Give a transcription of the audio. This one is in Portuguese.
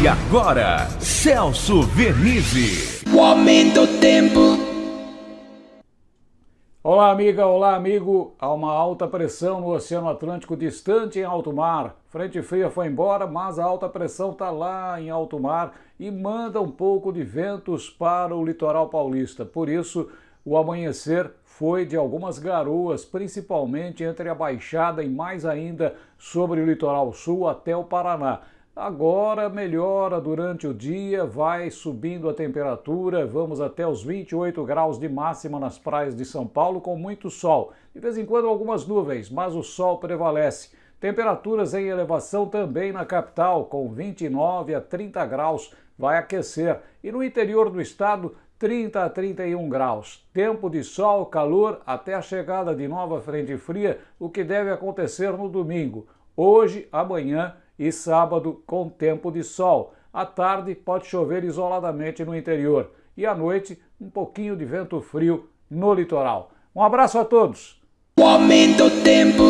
E agora, Celso Vernizzi. O aumento do tempo. Olá, amiga, olá, amigo. Há uma alta pressão no Oceano Atlântico distante em alto mar. Frente fria foi embora, mas a alta pressão está lá em alto mar e manda um pouco de ventos para o litoral paulista. Por isso, o amanhecer foi de algumas garoas, principalmente entre a Baixada e mais ainda sobre o litoral sul até o Paraná. Agora melhora durante o dia, vai subindo a temperatura, vamos até os 28 graus de máxima nas praias de São Paulo com muito sol. De vez em quando algumas nuvens, mas o sol prevalece. Temperaturas em elevação também na capital, com 29 a 30 graus, vai aquecer. E no interior do estado, 30 a 31 graus. Tempo de sol, calor até a chegada de nova frente fria, o que deve acontecer no domingo. Hoje, amanhã e sábado com tempo de sol. À tarde pode chover isoladamente no interior e à noite um pouquinho de vento frio no litoral. Um abraço a todos! O aumento tempo.